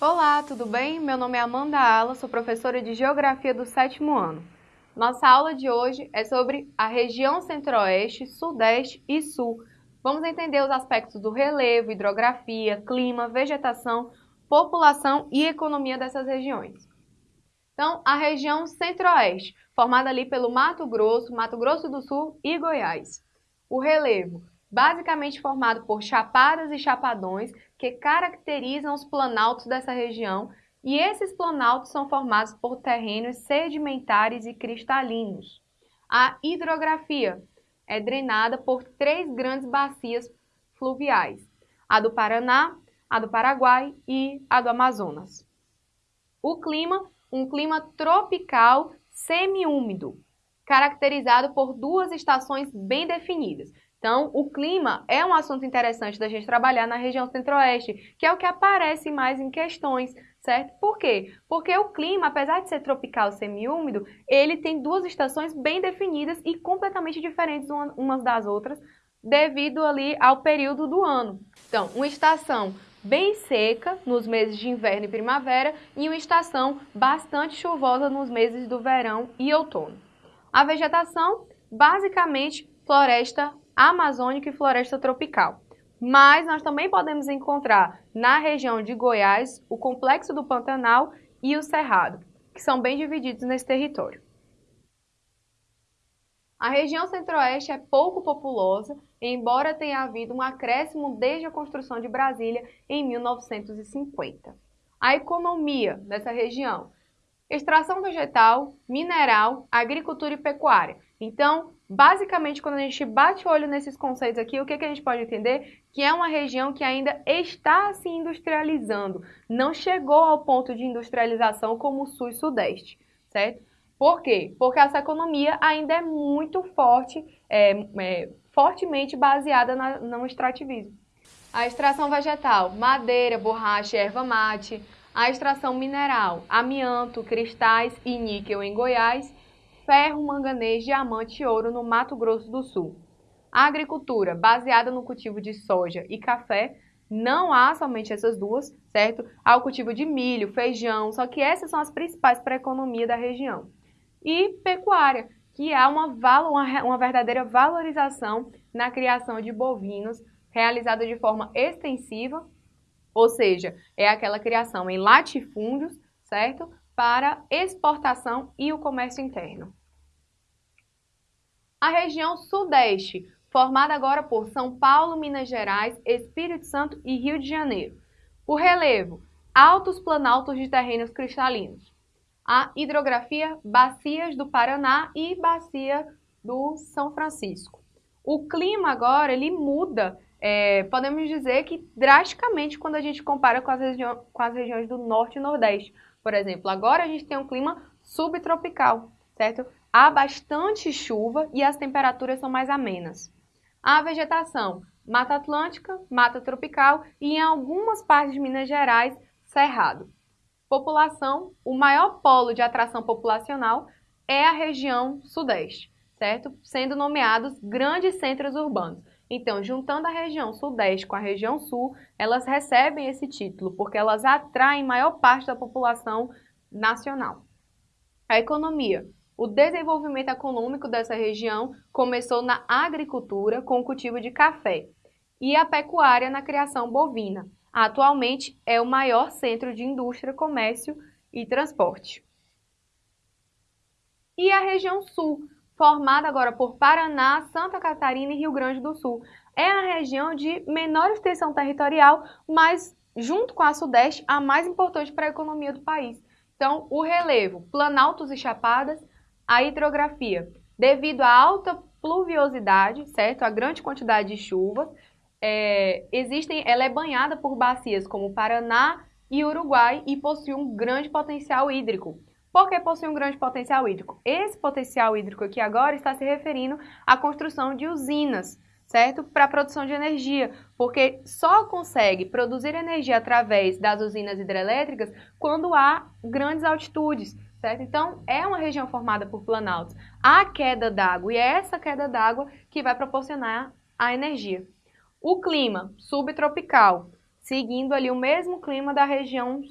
Olá, tudo bem? Meu nome é Amanda Ala, sou professora de Geografia do sétimo ano. Nossa aula de hoje é sobre a região Centro-Oeste, Sudeste e Sul. Vamos entender os aspectos do relevo, hidrografia, clima, vegetação, população e economia dessas regiões. Então, a região Centro-Oeste, formada ali pelo Mato Grosso, Mato Grosso do Sul e Goiás. O relevo, basicamente formado por chapadas e chapadões que caracterizam os planaltos dessa região, e esses planaltos são formados por terrenos sedimentares e cristalinos. A hidrografia é drenada por três grandes bacias fluviais: a do Paraná, a do Paraguai e a do Amazonas. O clima, um clima tropical semiúmido, caracterizado por duas estações bem definidas. Então, o clima é um assunto interessante da gente trabalhar na região centro-oeste, que é o que aparece mais em questões, certo? Por quê? Porque o clima, apesar de ser tropical semiúmido, ele tem duas estações bem definidas e completamente diferentes umas das outras, devido ali ao período do ano. Então, uma estação bem seca nos meses de inverno e primavera e uma estação bastante chuvosa nos meses do verão e outono. A vegetação, basicamente, floresta amazônica e floresta tropical. Mas nós também podemos encontrar na região de Goiás o complexo do Pantanal e o Cerrado, que são bem divididos nesse território. A região centro-oeste é pouco populosa, embora tenha havido um acréscimo desde a construção de Brasília em 1950. A economia dessa região: extração vegetal, mineral, agricultura e pecuária. Então, basicamente, quando a gente bate o olho nesses conceitos aqui, o que, que a gente pode entender? Que é uma região que ainda está se industrializando, não chegou ao ponto de industrialização como o Sul e Sudeste, certo? Por quê? Porque essa economia ainda é muito forte, é, é, fortemente baseada na, no extrativismo. A extração vegetal, madeira, borracha, erva mate. A extração mineral, amianto, cristais e níquel em Goiás ferro, manganês, diamante e ouro no Mato Grosso do Sul. A agricultura, baseada no cultivo de soja e café, não há somente essas duas, certo? Há o cultivo de milho, feijão, só que essas são as principais para a economia da região. E pecuária, que há uma, uma, verdadeira valorização na criação de bovinos, realizada de forma extensiva, ou seja, é aquela criação em latifúndios, certo? Para exportação e o comércio interno a região Sudeste, formada agora por São Paulo, Minas Gerais, Espírito Santo e Rio de Janeiro. O relevo, altos planaltos de terrenos cristalinos. A hidrografia, bacias do Paraná e bacia do São Francisco. O clima agora, ele muda, é, podemos dizer que drasticamente quando a gente compara com as, com as regiões do Norte e Nordeste. Por exemplo, agora a gente tem um clima subtropical, certo? há bastante chuva e as temperaturas são mais amenas. A vegetação, Mata Atlântica, Mata Tropical e em algumas partes de Minas Gerais, Cerrado. População, o maior polo de atração populacional é a região Sudeste, certo? Sendo nomeados grandes centros urbanos. Então, juntando a região Sudeste com a região Sul, elas recebem esse título, porque elas atraem maior parte da população nacional. A economia, o desenvolvimento econômico dessa região começou na agricultura, com o cultivo de café, e a pecuária na criação bovina. Atualmente é o maior centro de indústria, comércio e transporte. E a região sul, formada agora por Paraná, Santa Catarina e Rio Grande do Sul. É a região de menor extensão territorial, mas junto com a Sudeste, a mais importante para a economia do país. Então, o relevo, planaltos e chapadas, a hidrografia, devido à alta pluviosidade, certo? A grande quantidade de chuvas, é, existem, ela é banhada por bacias como Paraná e Uruguai e possui um grande potencial hídrico. Por que possui um grande potencial hídrico? Esse potencial hídrico aqui agora está se referindo à construção de usinas, certo? Para a produção de energia, porque só consegue produzir energia através das usinas hidrelétricas quando há grandes altitudes certo? Então, é uma região formada por planaltos. Há queda d'água e é essa queda d'água que vai proporcionar a energia. O clima subtropical seguindo ali o mesmo clima da região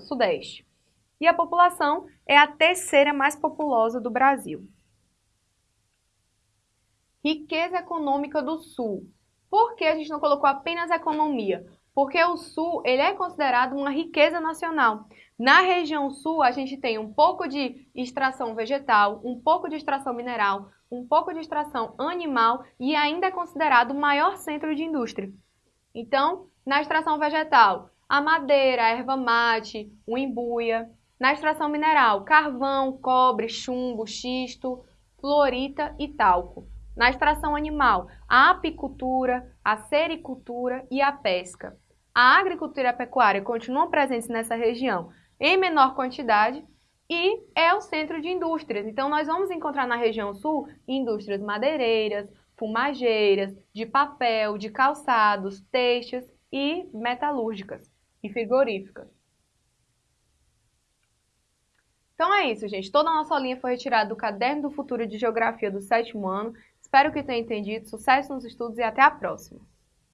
sudeste. E a população é a terceira mais populosa do Brasil. Riqueza econômica do Sul. Por que a gente não colocou apenas economia? Porque o Sul ele é considerado uma riqueza nacional. Na região Sul, a gente tem um pouco de extração vegetal, um pouco de extração mineral, um pouco de extração animal e ainda é considerado o maior centro de indústria. Então, na extração vegetal, a madeira, a erva mate, o embuia. Na extração mineral, carvão, cobre, chumbo, xisto, fluorita e talco. Na extração animal, a apicultura, a sericultura e a pesca. A agricultura e a pecuária continuam presentes nessa região em menor quantidade e é o centro de indústrias. Então, nós vamos encontrar na região sul indústrias madeireiras, fumageiras, de papel, de calçados, têxteis e metalúrgicas e frigoríficas. Então é isso, gente. Toda a nossa linha foi retirada do Caderno do Futuro de Geografia do sétimo ano. Espero que tenha entendido. Sucesso nos estudos e até a próxima!